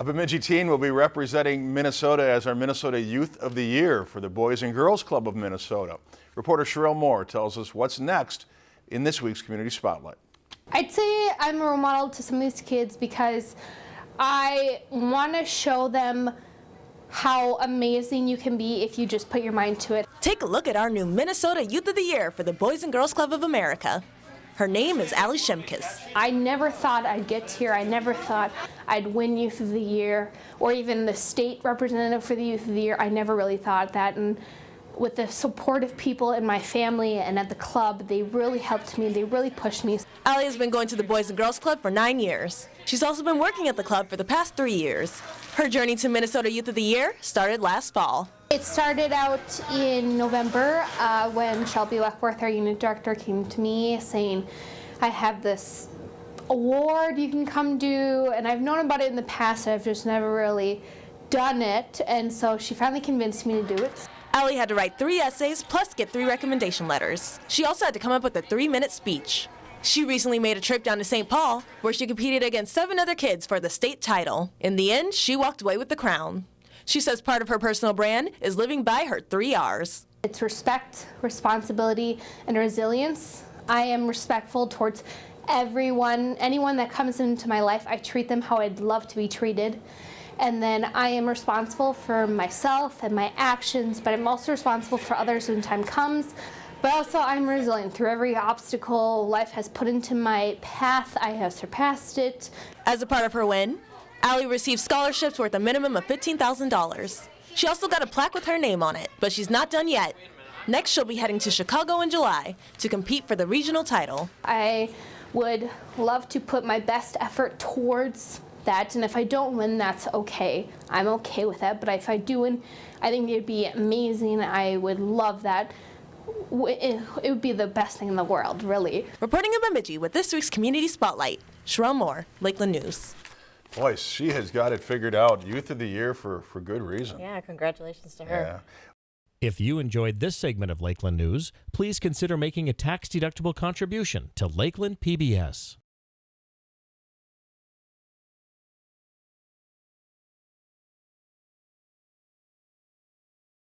A Bemidji teen will be representing Minnesota as our Minnesota Youth of the Year for the Boys and Girls Club of Minnesota. Reporter Sherelle Moore tells us what's next in this week's Community Spotlight. I'd say I'm a role model to some of these kids because I want to show them how amazing you can be if you just put your mind to it. Take a look at our new Minnesota Youth of the Year for the Boys and Girls Club of America. Her name is Ali Shemkis. I never thought I'd get here. I never thought I'd win Youth of the Year or even the state representative for the Youth of the Year. I never really thought that. And with the support of people in my family and at the club, they really helped me. They really pushed me. Ali has been going to the Boys and Girls Club for nine years. She's also been working at the club for the past three years. Her journey to Minnesota Youth of the Year started last fall. It started out in November uh, when Shelby Weckworth, our unit director, came to me saying, I have this award you can come do, and I've known about it in the past, I've just never really done it, and so she finally convinced me to do it. Allie had to write three essays plus get three recommendation letters. She also had to come up with a three-minute speech. She recently made a trip down to St. Paul, where she competed against seven other kids for the state title. In the end, she walked away with the crown. She says part of her personal brand is living by her three R's. It's respect, responsibility, and resilience. I am respectful towards everyone, anyone that comes into my life, I treat them how I'd love to be treated. And then I am responsible for myself and my actions, but I'm also responsible for others when time comes. But also I'm resilient through every obstacle life has put into my path. I have surpassed it. As a part of her win, Allie received scholarships worth a minimum of $15,000. She also got a plaque with her name on it, but she's not done yet. Next, she'll be heading to Chicago in July to compete for the regional title. I would love to put my best effort towards that, and if I don't win, that's okay. I'm okay with that, but if I do win, I think it'd be amazing. I would love that. It would be the best thing in the world, really. Reporting in Bemidji with this week's Community Spotlight, Sherelle Moore, Lakeland News. Boy, she has got it figured out. Youth of the Year for, for good reason. Yeah, congratulations to her. Yeah. If you enjoyed this segment of Lakeland News, please consider making a tax-deductible contribution to Lakeland PBS.